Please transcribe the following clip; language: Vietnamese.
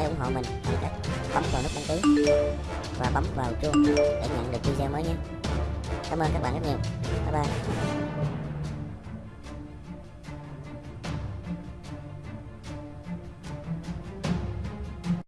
hãy ủng hộ mình. Bằng cách bấm vào nút đăng ký. Và bấm vào chuông để nhận được video mới nhé. Cảm ơn các bạn rất nhiều. Bye bye.